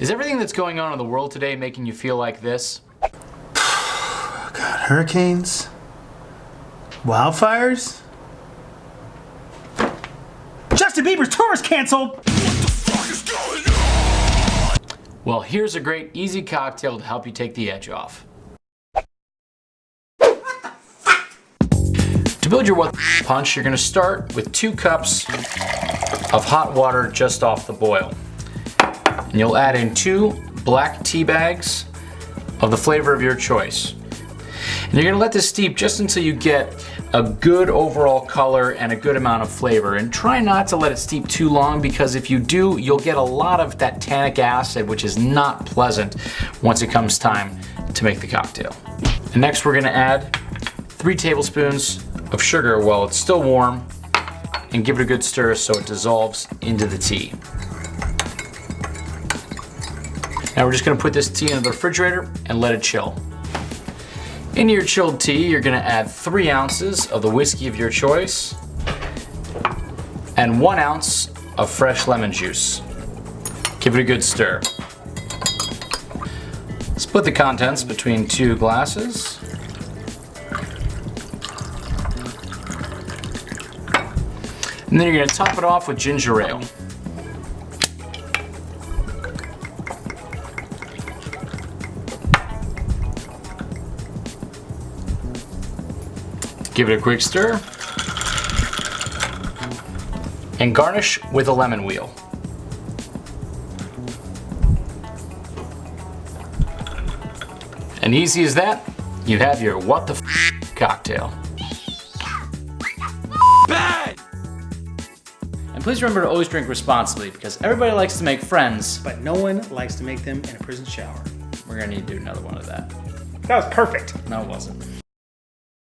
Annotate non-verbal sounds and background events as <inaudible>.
Is everything that's going on in the world today making you feel like this? <sighs> God, hurricanes? Wildfires? Justin Bieber's tour is canceled! Well, here's a great easy cocktail to help you take the edge off. To build your what punch, you're gonna start with two cups of hot water just off the boil. And you'll add in two black tea bags of the flavor of your choice. And you're gonna let this steep just until you get a good overall color and a good amount of flavor. And try not to let it steep too long because if you do, you'll get a lot of that tannic acid, which is not pleasant once it comes time to make the cocktail. And next we're gonna add three tablespoons of sugar while it's still warm and give it a good stir so it dissolves into the tea. Now we're just gonna put this tea in the refrigerator and let it chill. Into your chilled tea, you're gonna add three ounces of the whiskey of your choice and one ounce of fresh lemon juice. Give it a good stir. Split the contents between two glasses. And then you're gonna top it off with ginger ale. Give it a quick stir. And garnish with a lemon wheel. And easy as that, you have your what the f cocktail. Bad! And please remember to always drink responsibly because everybody likes to make friends. But no one likes to make them in a prison shower. We're gonna need to do another one of that. That was perfect. No, it wasn't.